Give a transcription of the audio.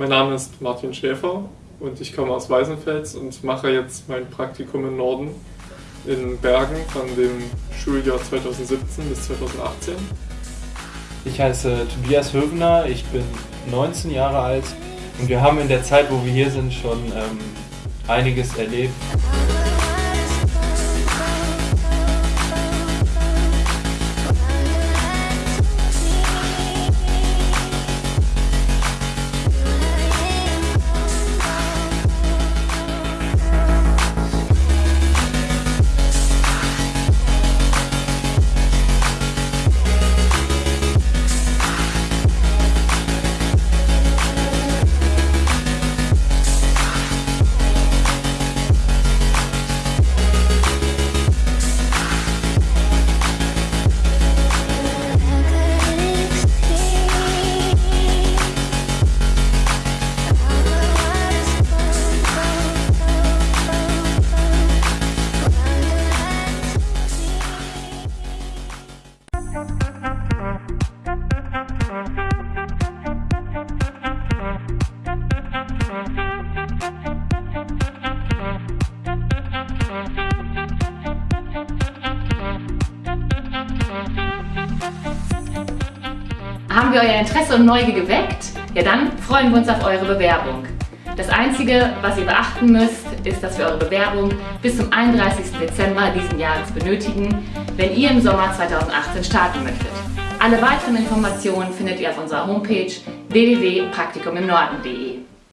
Mein Name ist Martin Schäfer und ich komme aus Weißenfels und mache jetzt mein Praktikum im Norden in Bergen von dem Schuljahr 2017 bis 2018. Ich heiße Tobias Hövener, ich bin 19 Jahre alt und wir haben in der Zeit, wo wir hier sind, schon ähm, einiges erlebt. Haben wir euer Interesse und Neugier geweckt? Ja, dann freuen wir uns auf eure Bewerbung. Das Einzige, was ihr beachten müsst, ist, dass wir eure Bewerbung bis zum 31. Dezember diesen Jahres benötigen, wenn ihr im Sommer 2018 starten möchtet. Alle weiteren Informationen findet ihr auf unserer Homepage www.praktikumimnorden.de.